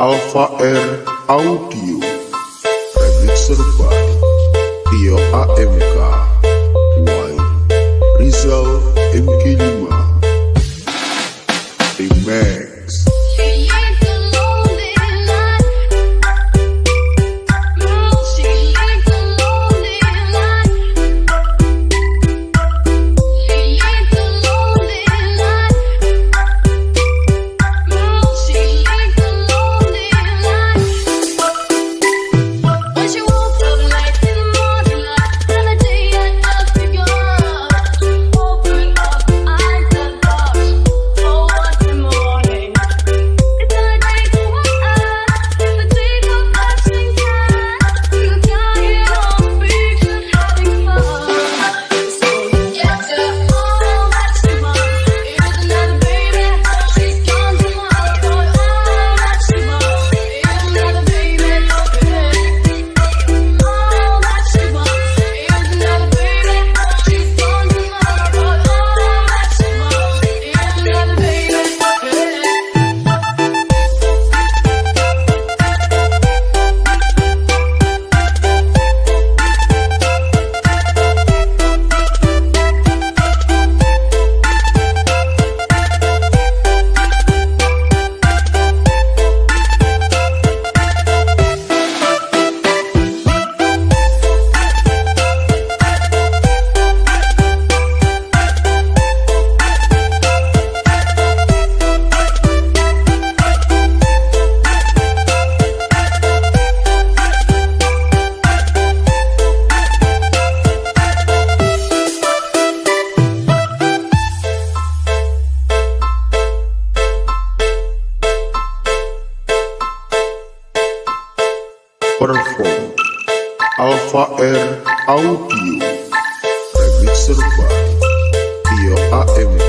Alpha R Audio. Remixer by Tio AMK Y Rizal MK5 Remix perform Alpha Air Audio. Remixer by Tio AMG